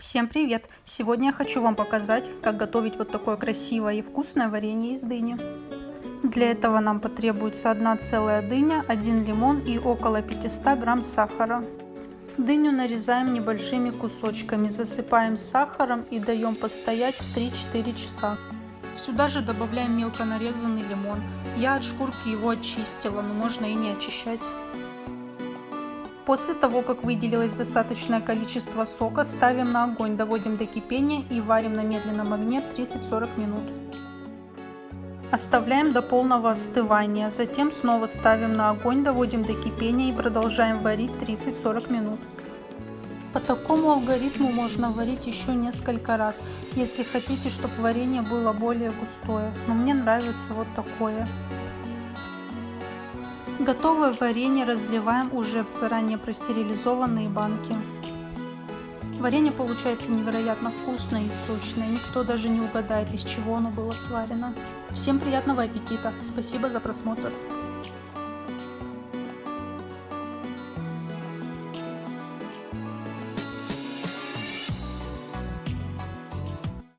Всем привет! Сегодня я хочу вам показать, как готовить вот такое красивое и вкусное варенье из дыни. Для этого нам потребуется одна целая дыня, один лимон и около 500 грамм сахара. Дыню нарезаем небольшими кусочками, засыпаем сахаром и даем постоять 3-4 часа. Сюда же добавляем мелко нарезанный лимон. Я от шкурки его очистила, но можно и не очищать. После того, как выделилось достаточное количество сока, ставим на огонь, доводим до кипения и варим на медленном огне 30-40 минут. Оставляем до полного остывания, затем снова ставим на огонь, доводим до кипения и продолжаем варить 30-40 минут. По такому алгоритму можно варить еще несколько раз, если хотите, чтобы варенье было более густое. Но мне нравится вот такое. Готовое варенье разливаем уже в заранее простерилизованные банки. Варенье получается невероятно вкусное и сочное, никто даже не угадает, из чего оно было сварено. Всем приятного аппетита, спасибо за просмотр.